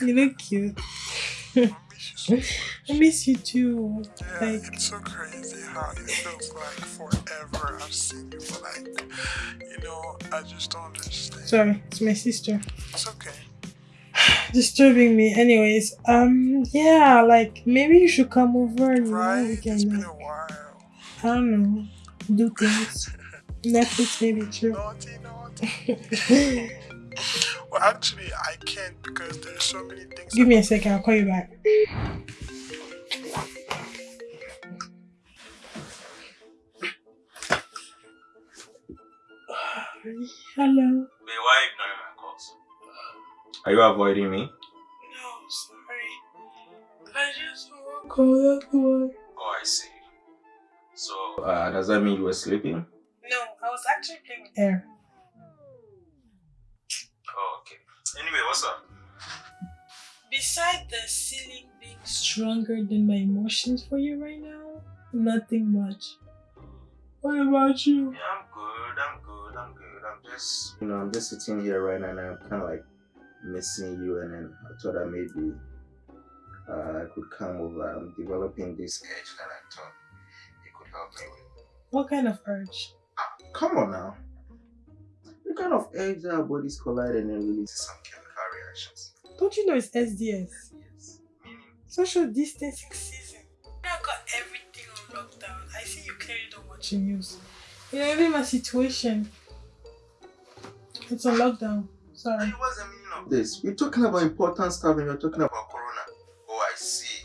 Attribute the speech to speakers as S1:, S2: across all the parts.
S1: You look cute.
S2: I miss you so
S1: I miss you too.
S2: Yeah,
S1: Like,
S2: it's so crazy how it feels like forever I've seen you, but like, you know, I just don't understand.
S1: sorry, it's my sister.
S2: It's okay.
S1: Disturbing me. Anyways, um, yeah, like maybe you should come over and
S2: Right?
S1: we
S2: It's
S1: can,
S2: been
S1: like,
S2: a while.
S1: I don't know, do things. Netflix maybe too.
S2: Naughty, naughty. well, actually, I can't because there's so many things.
S1: Give me a second, I'll call you back. Hello.
S3: Wait, why are you ignoring my calls? Are you avoiding me?
S1: No, sorry. I just want to call that one.
S3: Oh, I see. So, uh, does that mean you were sleeping?
S1: No, I was actually playing with air.
S3: Okay. Anyway, what's up?
S1: Beside the ceiling being stronger than my emotions for you right now, nothing much. What about you?
S3: Yeah, I'm good. I'm good. I'm good. I'm just, you know, I'm just sitting here right now and I'm kind of like missing you. And then I thought that maybe uh, I could come over. I'm developing this edge that I thought you could help me with.
S1: What kind of urge?
S3: Come on now. The kind of eggs our bodies collide and then release some chemical reactions.
S1: Don't you know it's SDS?
S3: Yes. Meaning,
S1: Social distancing season. I got everything on lockdown. I see you clearly don't watch the news. You know, even my situation. It's on lockdown. Sorry.
S3: what's the meaning of this? You're talking about important stuff and you're talking about Corona. Oh, I see.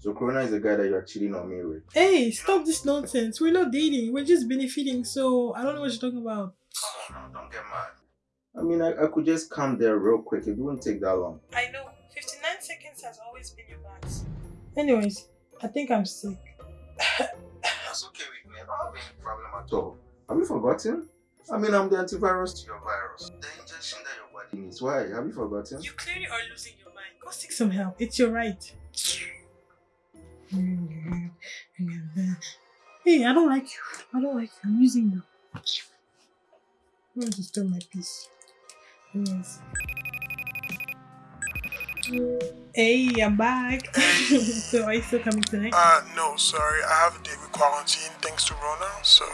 S3: So Corona is the guy that you're cheating on me with.
S1: Hey, stop this nonsense. We're not dating. We're just benefiting. So I don't know what you're talking about.
S3: Come now, don't get mad. I mean, I, I could just come there real quick. It wouldn't take that long.
S1: I know. 59 seconds has always been your max. Anyways, I think I'm sick.
S3: That's okay with me. I don't have any problem at all. Have you forgotten? I mean, I'm the antivirus to your virus. The injection that your body needs. Why? Have you forgotten?
S1: You clearly are losing your mind. Go seek some help. It's your right. Hey, I don't like you. I don't like you. I'm using you. I'm going to my piece. Anyways. Hey, I'm back. so are you still coming tonight?
S2: Uh, no, sorry. I have a day with quarantine thanks to Rona, so